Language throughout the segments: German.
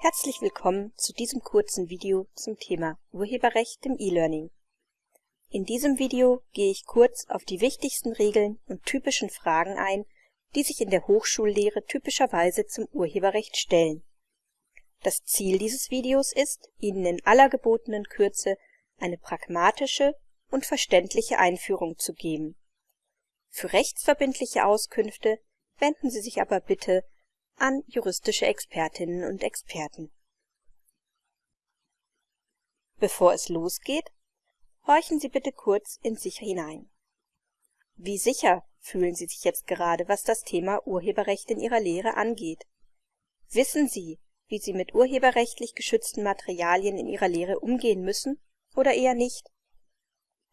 Herzlich willkommen zu diesem kurzen Video zum Thema Urheberrecht im E-Learning. In diesem Video gehe ich kurz auf die wichtigsten Regeln und typischen Fragen ein, die sich in der Hochschullehre typischerweise zum Urheberrecht stellen. Das Ziel dieses Videos ist, Ihnen in aller gebotenen Kürze eine pragmatische und verständliche Einführung zu geben. Für rechtsverbindliche Auskünfte wenden Sie sich aber bitte an juristische Expertinnen und Experten. Bevor es losgeht, horchen Sie bitte kurz in sich hinein. Wie sicher fühlen Sie sich jetzt gerade, was das Thema Urheberrecht in Ihrer Lehre angeht? Wissen Sie, wie Sie mit urheberrechtlich geschützten Materialien in Ihrer Lehre umgehen müssen oder eher nicht?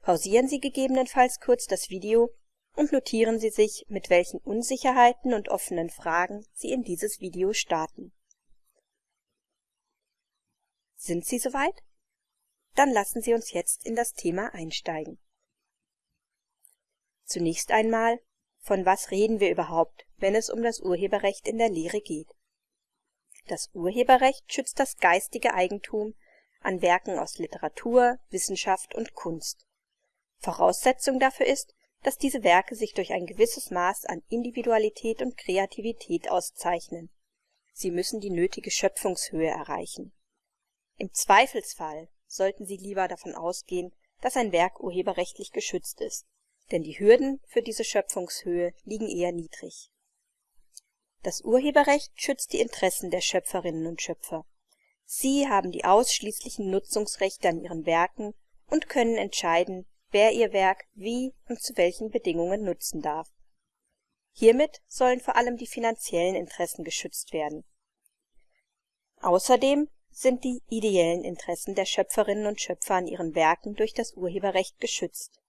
Pausieren Sie gegebenenfalls kurz das Video und notieren Sie sich, mit welchen Unsicherheiten und offenen Fragen Sie in dieses Video starten. Sind Sie soweit? Dann lassen Sie uns jetzt in das Thema einsteigen. Zunächst einmal, von was reden wir überhaupt, wenn es um das Urheberrecht in der Lehre geht? Das Urheberrecht schützt das geistige Eigentum an Werken aus Literatur, Wissenschaft und Kunst. Voraussetzung dafür ist, dass diese Werke sich durch ein gewisses Maß an Individualität und Kreativität auszeichnen. Sie müssen die nötige Schöpfungshöhe erreichen. Im Zweifelsfall sollten Sie lieber davon ausgehen, dass ein Werk urheberrechtlich geschützt ist, denn die Hürden für diese Schöpfungshöhe liegen eher niedrig. Das Urheberrecht schützt die Interessen der Schöpferinnen und Schöpfer. Sie haben die ausschließlichen Nutzungsrechte an ihren Werken und können entscheiden wer ihr Werk wie und zu welchen Bedingungen nutzen darf. Hiermit sollen vor allem die finanziellen Interessen geschützt werden. Außerdem sind die ideellen Interessen der Schöpferinnen und Schöpfer an ihren Werken durch das Urheberrecht geschützt.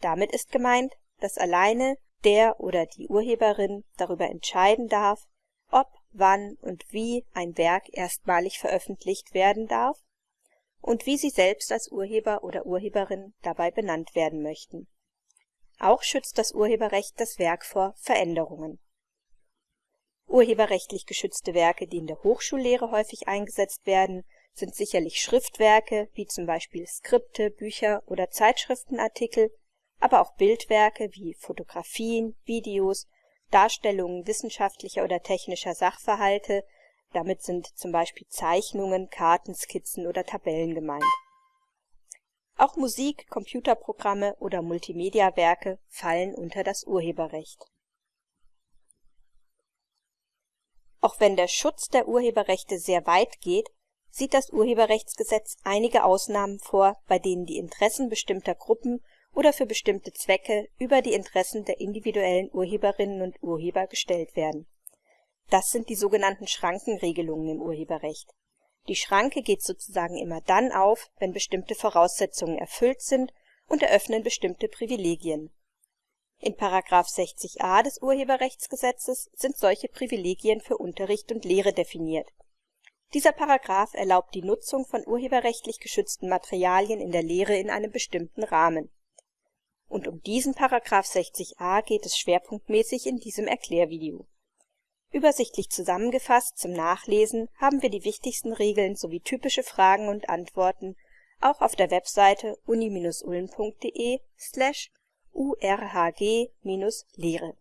Damit ist gemeint, dass alleine der oder die Urheberin darüber entscheiden darf, ob, wann und wie ein Werk erstmalig veröffentlicht werden darf und wie Sie selbst als Urheber oder Urheberin dabei benannt werden möchten. Auch schützt das Urheberrecht das Werk vor Veränderungen. Urheberrechtlich geschützte Werke, die in der Hochschullehre häufig eingesetzt werden, sind sicherlich Schriftwerke wie zum Beispiel Skripte, Bücher oder Zeitschriftenartikel, aber auch Bildwerke wie Fotografien, Videos, Darstellungen wissenschaftlicher oder technischer Sachverhalte damit sind zum Beispiel Zeichnungen, Karten, Skizzen oder Tabellen gemeint. Auch Musik, Computerprogramme oder Multimediawerke fallen unter das Urheberrecht. Auch wenn der Schutz der Urheberrechte sehr weit geht, sieht das Urheberrechtsgesetz einige Ausnahmen vor, bei denen die Interessen bestimmter Gruppen oder für bestimmte Zwecke über die Interessen der individuellen Urheberinnen und Urheber gestellt werden das sind die sogenannten Schrankenregelungen im Urheberrecht. Die Schranke geht sozusagen immer dann auf, wenn bestimmte Voraussetzungen erfüllt sind und eröffnen bestimmte Privilegien. In § 60a des Urheberrechtsgesetzes sind solche Privilegien für Unterricht und Lehre definiert. Dieser Paragraph erlaubt die Nutzung von urheberrechtlich geschützten Materialien in der Lehre in einem bestimmten Rahmen. Und um diesen § 60a geht es schwerpunktmäßig in diesem Erklärvideo Übersichtlich zusammengefasst zum Nachlesen haben wir die wichtigsten Regeln sowie typische Fragen und Antworten auch auf der Webseite uni-ulm.de/urhg-lehre.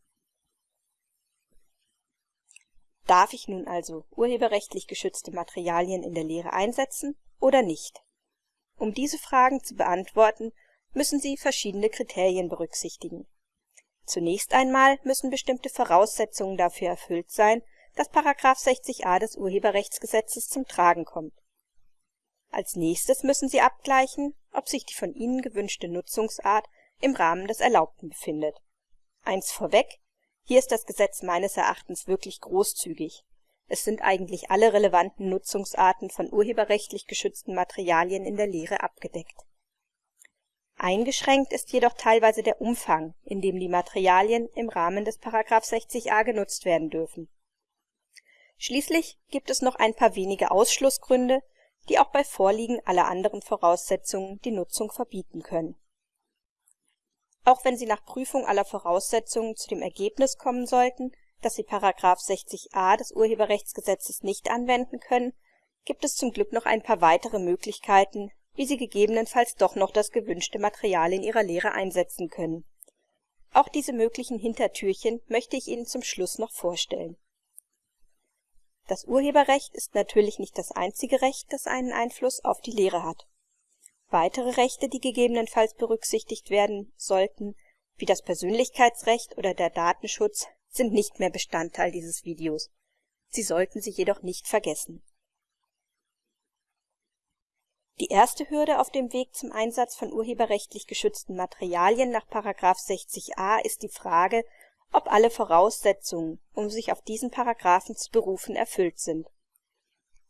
Darf ich nun also urheberrechtlich geschützte Materialien in der Lehre einsetzen oder nicht? Um diese Fragen zu beantworten, müssen Sie verschiedene Kriterien berücksichtigen Zunächst einmal müssen bestimmte Voraussetzungen dafür erfüllt sein, dass § 60a des Urheberrechtsgesetzes zum Tragen kommt. Als nächstes müssen Sie abgleichen, ob sich die von Ihnen gewünschte Nutzungsart im Rahmen des Erlaubten befindet. Eins vorweg, hier ist das Gesetz meines Erachtens wirklich großzügig. Es sind eigentlich alle relevanten Nutzungsarten von urheberrechtlich geschützten Materialien in der Lehre abgedeckt Eingeschränkt ist jedoch teilweise der Umfang, in dem die Materialien im Rahmen des § 60a genutzt werden dürfen. Schließlich gibt es noch ein paar wenige Ausschlussgründe, die auch bei Vorliegen aller anderen Voraussetzungen die Nutzung verbieten können. Auch wenn Sie nach Prüfung aller Voraussetzungen zu dem Ergebnis kommen sollten, dass Sie § 60a des Urheberrechtsgesetzes nicht anwenden können, gibt es zum Glück noch ein paar weitere Möglichkeiten, wie Sie gegebenenfalls doch noch das gewünschte Material in Ihrer Lehre einsetzen können. Auch diese möglichen Hintertürchen möchte ich Ihnen zum Schluss noch vorstellen. Das Urheberrecht ist natürlich nicht das einzige Recht, das einen Einfluss auf die Lehre hat. Weitere Rechte, die gegebenenfalls berücksichtigt werden sollten, wie das Persönlichkeitsrecht oder der Datenschutz, sind nicht mehr Bestandteil dieses Videos. Sie sollten sie jedoch nicht vergessen die erste Hürde auf dem Weg zum Einsatz von urheberrechtlich geschützten Materialien nach § 60a ist die Frage, ob alle Voraussetzungen, um sich auf diesen Paragraphen zu berufen, erfüllt sind.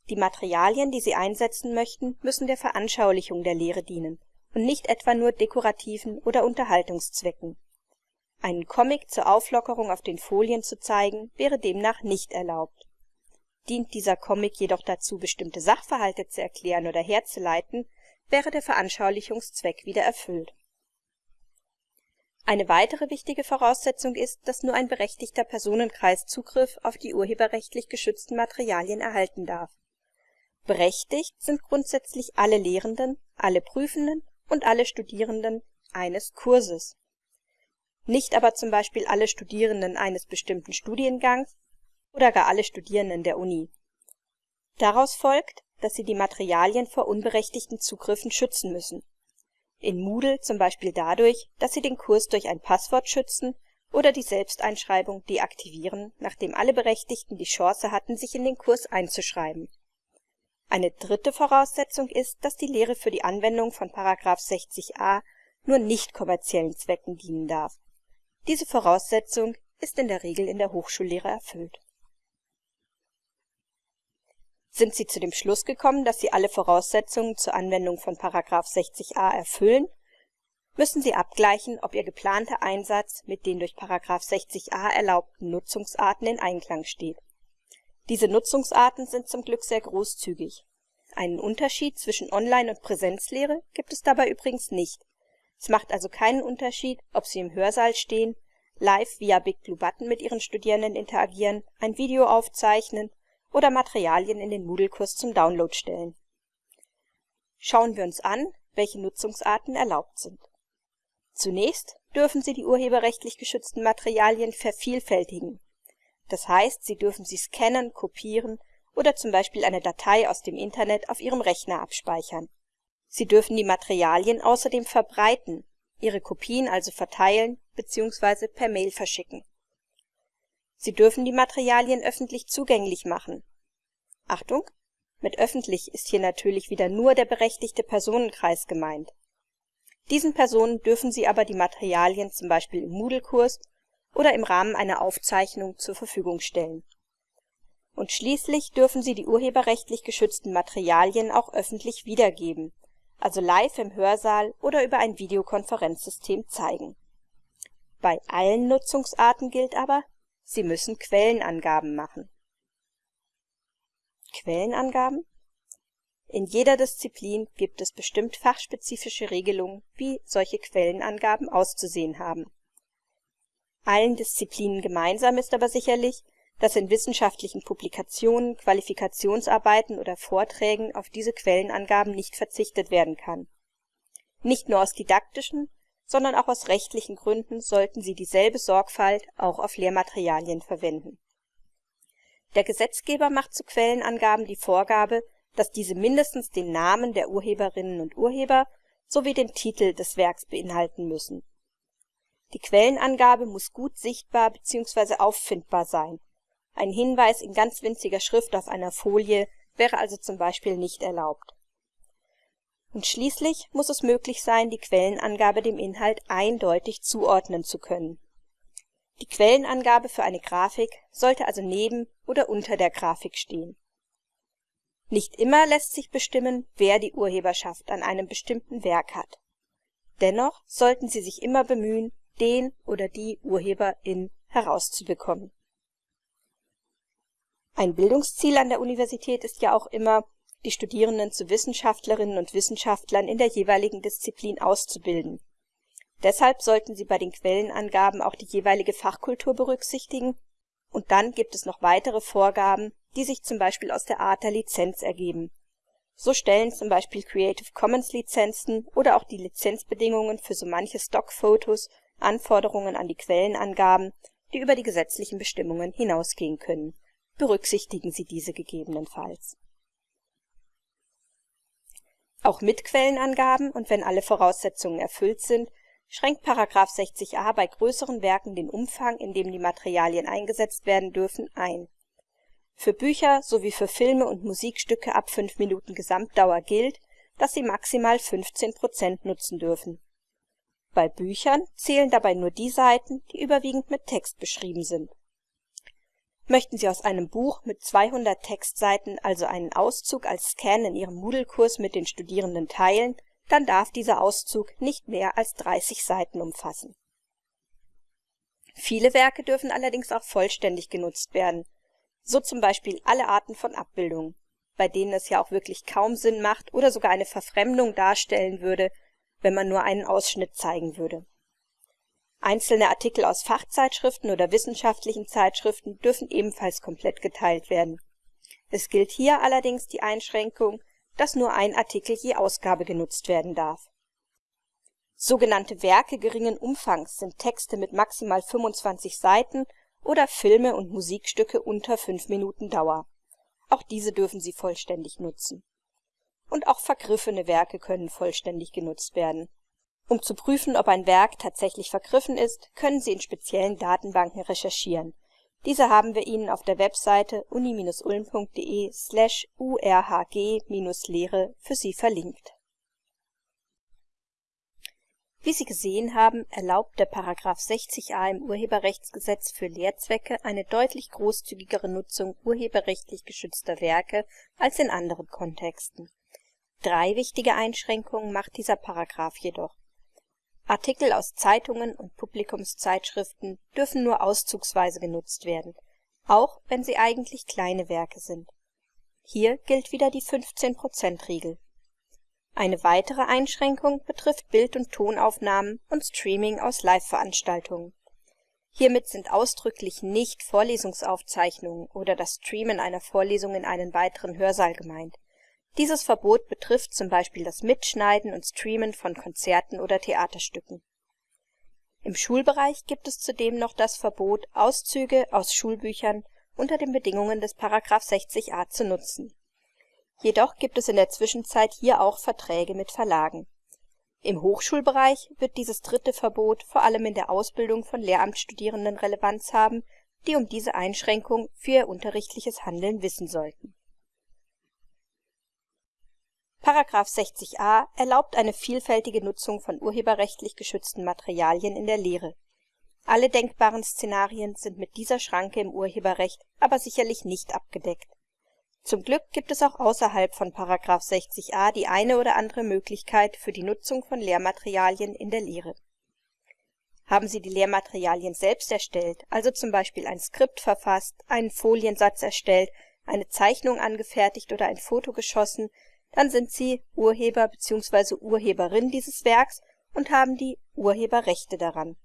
Die Materialien, die Sie einsetzen möchten, müssen der Veranschaulichung der Lehre dienen und nicht etwa nur dekorativen oder Unterhaltungszwecken. Einen Comic zur Auflockerung auf den Folien zu zeigen, wäre demnach nicht erlaubt Dient dieser Comic jedoch dazu, bestimmte Sachverhalte zu erklären oder herzuleiten, wäre der Veranschaulichungszweck wieder erfüllt. Eine weitere wichtige Voraussetzung ist, dass nur ein berechtigter Personenkreis Zugriff auf die urheberrechtlich geschützten Materialien erhalten darf. Berechtigt sind grundsätzlich alle Lehrenden, alle Prüfenden und alle Studierenden eines Kurses. Nicht aber zum Beispiel alle Studierenden eines bestimmten Studiengangs oder gar alle Studierenden der Uni. Daraus folgt, dass sie die Materialien vor unberechtigten Zugriffen schützen müssen. In Moodle zum Beispiel dadurch, dass sie den Kurs durch ein Passwort schützen oder die Selbsteinschreibung deaktivieren, nachdem alle Berechtigten die Chance hatten, sich in den Kurs einzuschreiben. Eine dritte Voraussetzung ist, dass die Lehre für die Anwendung von § 60a nur nicht kommerziellen Zwecken dienen darf. Diese Voraussetzung ist in der Regel in der Hochschullehre erfüllt sind Sie zu dem Schluss gekommen, dass Sie alle Voraussetzungen zur Anwendung von § 60a erfüllen, müssen Sie abgleichen, ob Ihr geplanter Einsatz mit den durch § 60a erlaubten Nutzungsarten in Einklang steht. Diese Nutzungsarten sind zum Glück sehr großzügig. Einen Unterschied zwischen Online und Präsenzlehre gibt es dabei übrigens nicht. Es macht also keinen Unterschied, ob Sie im Hörsaal stehen, live via Big Blue Button mit Ihren Studierenden interagieren, ein Video aufzeichnen oder Materialien in den Moodle-Kurs zum Download stellen. Schauen wir uns an, welche Nutzungsarten erlaubt sind. Zunächst dürfen Sie die urheberrechtlich geschützten Materialien vervielfältigen. Das heißt, Sie dürfen sie scannen, kopieren oder zum Beispiel eine Datei aus dem Internet auf Ihrem Rechner abspeichern. Sie dürfen die Materialien außerdem verbreiten, ihre Kopien also verteilen bzw. per Mail verschicken Sie dürfen die Materialien öffentlich zugänglich machen. Achtung, mit öffentlich ist hier natürlich wieder nur der berechtigte Personenkreis gemeint. Diesen Personen dürfen Sie aber die Materialien zum Beispiel im Moodle-Kurs oder im Rahmen einer Aufzeichnung zur Verfügung stellen. Und schließlich dürfen Sie die urheberrechtlich geschützten Materialien auch öffentlich wiedergeben, also live im Hörsaal oder über ein Videokonferenzsystem zeigen. Bei allen Nutzungsarten gilt aber Sie müssen Quellenangaben machen. Quellenangaben? In jeder Disziplin gibt es bestimmt fachspezifische Regelungen, wie solche Quellenangaben auszusehen haben. Allen Disziplinen gemeinsam ist aber sicherlich, dass in wissenschaftlichen Publikationen, Qualifikationsarbeiten oder Vorträgen auf diese Quellenangaben nicht verzichtet werden kann. Nicht nur aus didaktischen, sondern auch aus rechtlichen Gründen sollten sie dieselbe Sorgfalt auch auf Lehrmaterialien verwenden. Der Gesetzgeber macht zu Quellenangaben die Vorgabe, dass diese mindestens den Namen der Urheberinnen und Urheber sowie den Titel des Werks beinhalten müssen. Die Quellenangabe muss gut sichtbar bzw. auffindbar sein. Ein Hinweis in ganz winziger Schrift auf einer Folie wäre also zum Beispiel nicht erlaubt und schließlich muss es möglich sein, die Quellenangabe dem Inhalt eindeutig zuordnen zu können. Die Quellenangabe für eine Grafik sollte also neben oder unter der Grafik stehen. Nicht immer lässt sich bestimmen, wer die Urheberschaft an einem bestimmten Werk hat. Dennoch sollten Sie sich immer bemühen, den oder die Urheberin herauszubekommen. Ein Bildungsziel an der Universität ist ja auch immer die Studierenden zu Wissenschaftlerinnen und Wissenschaftlern in der jeweiligen Disziplin auszubilden. Deshalb sollten sie bei den Quellenangaben auch die jeweilige Fachkultur berücksichtigen Und dann gibt es noch weitere Vorgaben, die sich zum Beispiel aus der Art der Lizenz ergeben. So stellen zum Beispiel Creative Commons Lizenzen oder auch die Lizenzbedingungen für so manche Stockfotos Anforderungen an die Quellenangaben, die über die gesetzlichen Bestimmungen hinausgehen können. Berücksichtigen Sie diese gegebenenfalls. Auch mit Quellenangaben und wenn alle Voraussetzungen erfüllt sind, schränkt § 60a bei größeren Werken den Umfang, in dem die Materialien eingesetzt werden dürfen, ein. Für Bücher sowie für Filme und Musikstücke ab 5 Minuten Gesamtdauer gilt, dass sie maximal 15 Prozent nutzen dürfen. Bei Büchern zählen dabei nur die Seiten, die überwiegend mit Text beschrieben sind. Möchten Sie aus einem Buch mit 200 Textseiten also einen Auszug als Scan in Ihrem Moodle-Kurs mit den Studierenden teilen dann darf dieser Auszug nicht mehr als 30 Seiten umfassen. Viele Werke dürfen allerdings auch vollständig genutzt werden, so zum Beispiel alle Arten von Abbildungen, bei denen es ja auch wirklich kaum Sinn macht oder sogar eine Verfremdung darstellen würde, wenn man nur einen Ausschnitt zeigen würde. Einzelne Artikel aus Fachzeitschriften oder wissenschaftlichen Zeitschriften dürfen ebenfalls komplett geteilt werden. Es gilt hier allerdings die Einschränkung dass nur ein Artikel je Ausgabe genutzt werden darf. Sogenannte Werke geringen Umfangs sind Texte mit maximal 25 Seiten oder Filme und Musikstücke unter 5 Minuten Dauer. Auch diese dürfen Sie vollständig nutzen. Und auch vergriffene Werke können vollständig genutzt werden. Um zu prüfen, ob ein Werk tatsächlich vergriffen ist, können Sie in speziellen Datenbanken recherchieren diese haben wir Ihnen auf der Webseite uni-ulm.de/urhg-lehre für Sie verlinkt. Wie Sie gesehen haben, erlaubt der § 60a im Urheberrechtsgesetz für Lehrzwecke eine deutlich großzügigere Nutzung urheberrechtlich geschützter Werke als in anderen Kontexten. Drei wichtige Einschränkungen macht dieser Paragraph jedoch Artikel aus Zeitungen und Publikumszeitschriften dürfen nur auszugsweise genutzt werden, auch wenn sie eigentlich kleine Werke sind. Hier gilt wieder die 15%-Regel. Eine weitere Einschränkung betrifft Bild und Tonaufnahmen und Streaming aus Live-Veranstaltungen. Hiermit sind ausdrücklich nicht Vorlesungsaufzeichnungen oder das Streamen einer Vorlesung in einen weiteren Hörsaal gemeint dieses Verbot betrifft zum Beispiel das Mitschneiden und Streamen von Konzerten oder Theaterstücken. Im Schulbereich gibt es zudem noch das Verbot, Auszüge aus Schulbüchern unter den Bedingungen des § 60a zu nutzen. Jedoch gibt es in der Zwischenzeit hier auch Verträge mit Verlagen. Im Hochschulbereich wird dieses dritte Verbot vor allem in der Ausbildung von Lehramtsstudierenden Relevanz haben, die um diese Einschränkung für ihr unterrichtliches Handeln wissen sollten § 60a erlaubt eine vielfältige Nutzung von urheberrechtlich geschützten Materialien in der Lehre. Alle denkbaren Szenarien sind mit dieser Schranke im Urheberrecht aber sicherlich nicht abgedeckt. Zum Glück gibt es auch außerhalb von § 60a die eine oder andere Möglichkeit für die Nutzung von Lehrmaterialien in der Lehre. Haben Sie die Lehrmaterialien selbst erstellt, also zum Beispiel ein Skript verfasst, einen Foliensatz erstellt, eine Zeichnung angefertigt oder ein Foto geschossen dann sind Sie Urheber bzw. Urheberin dieses Werks und haben die Urheberrechte daran.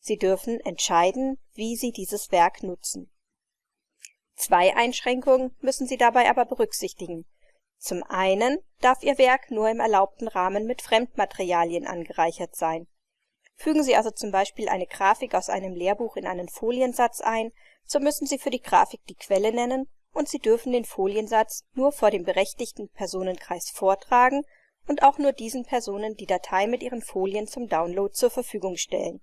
Sie dürfen entscheiden, wie Sie dieses Werk nutzen. Zwei Einschränkungen müssen Sie dabei aber berücksichtigen. Zum einen darf Ihr Werk nur im erlaubten Rahmen mit Fremdmaterialien angereichert sein. Fügen Sie also zum Beispiel eine Grafik aus einem Lehrbuch in einen Foliensatz ein, so müssen Sie für die Grafik die Quelle nennen und Sie dürfen den Foliensatz nur vor dem berechtigten Personenkreis vortragen und auch nur diesen Personen die Datei mit ihren Folien zum Download zur Verfügung stellen.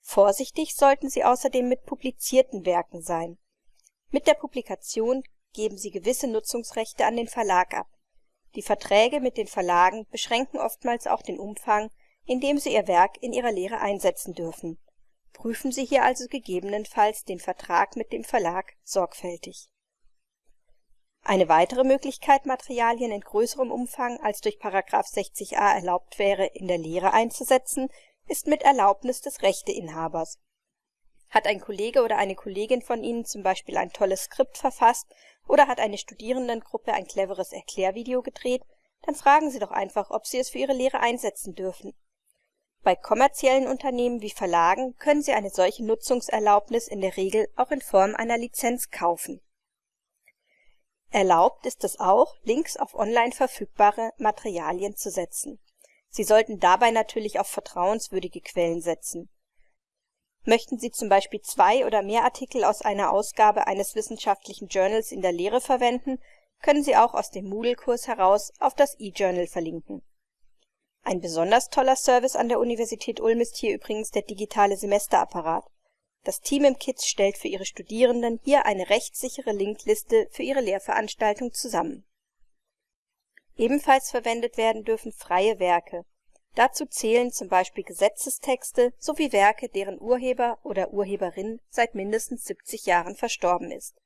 Vorsichtig sollten Sie außerdem mit publizierten Werken sein. Mit der Publikation geben Sie gewisse Nutzungsrechte an den Verlag ab. Die Verträge mit den Verlagen beschränken oftmals auch den Umfang, in dem Sie Ihr Werk in Ihrer Lehre einsetzen dürfen. Prüfen Sie hier also gegebenenfalls den Vertrag mit dem Verlag sorgfältig eine weitere Möglichkeit, Materialien in größerem Umfang als durch § 60a erlaubt wäre, in der Lehre einzusetzen, ist mit Erlaubnis des Rechteinhabers. Hat ein Kollege oder eine Kollegin von Ihnen zum Beispiel ein tolles Skript verfasst oder hat eine Studierendengruppe ein cleveres Erklärvideo gedreht, dann fragen Sie doch einfach, ob Sie es für Ihre Lehre einsetzen dürfen. Bei kommerziellen Unternehmen wie Verlagen können Sie eine solche Nutzungserlaubnis in der Regel auch in Form einer Lizenz kaufen. Erlaubt ist es auch, Links auf online verfügbare Materialien zu setzen. Sie sollten dabei natürlich auf vertrauenswürdige Quellen setzen. Möchten Sie zum Beispiel zwei oder mehr Artikel aus einer Ausgabe eines wissenschaftlichen Journals in der Lehre verwenden, können Sie auch aus dem Moodle-Kurs heraus auf das eJournal verlinken ein besonders toller Service an der Universität Ulm ist hier übrigens der digitale Semesterapparat. Das Team im KIZ stellt für ihre Studierenden hier eine rechtssichere Linkliste für ihre Lehrveranstaltung zusammen. Ebenfalls verwendet werden dürfen freie Werke. Dazu zählen zum Beispiel Gesetzestexte sowie Werke, deren Urheber oder Urheberin seit mindestens 70 Jahren verstorben ist.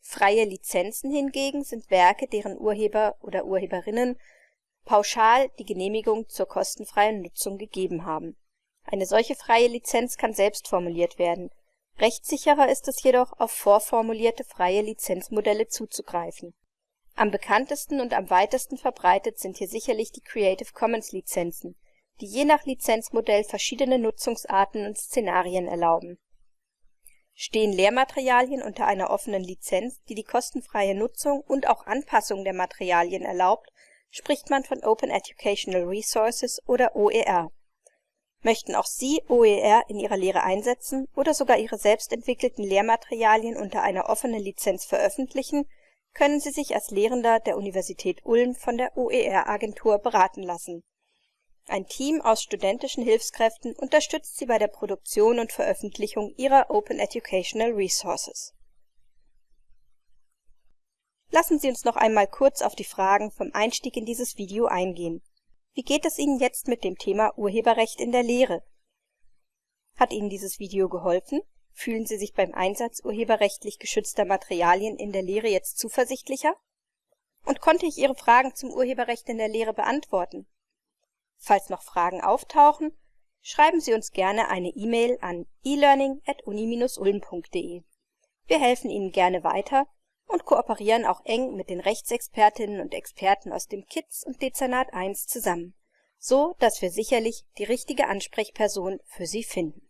Freie Lizenzen hingegen sind Werke, deren Urheber oder Urheberinnen pauschal die Genehmigung zur kostenfreien Nutzung gegeben haben. Eine solche freie Lizenz kann selbst formuliert werden, rechtssicherer ist es jedoch, auf vorformulierte freie Lizenzmodelle zuzugreifen. Am bekanntesten und am weitesten verbreitet sind hier sicherlich die Creative-Commons-Lizenzen, die je nach Lizenzmodell verschiedene Nutzungsarten und Szenarien erlauben. Stehen Lehrmaterialien unter einer offenen Lizenz, die die kostenfreie Nutzung und auch Anpassung der Materialien erlaubt spricht man von Open Educational Resources oder OER. Möchten auch Sie OER in Ihrer Lehre einsetzen oder sogar Ihre selbst entwickelten Lehrmaterialien unter einer offenen Lizenz veröffentlichen, können Sie sich als Lehrender der Universität Ulm von der OER-Agentur beraten lassen. Ein Team aus studentischen Hilfskräften unterstützt Sie bei der Produktion und Veröffentlichung Ihrer Open Educational Resources Lassen Sie uns noch einmal kurz auf die Fragen vom Einstieg in dieses Video eingehen. Wie geht es Ihnen jetzt mit dem Thema Urheberrecht in der Lehre? Hat Ihnen dieses Video geholfen? Fühlen Sie sich beim Einsatz urheberrechtlich geschützter Materialien in der Lehre jetzt zuversichtlicher? Und konnte ich Ihre Fragen zum Urheberrecht in der Lehre beantworten? Falls noch Fragen auftauchen, schreiben Sie uns gerne eine E-Mail an elearning@uni-ulm.de. Wir helfen Ihnen gerne weiter und kooperieren auch eng mit den Rechtsexpertinnen und Experten aus dem KIZ und Dezernat 1 zusammen, so dass wir sicherlich die richtige Ansprechperson für Sie finden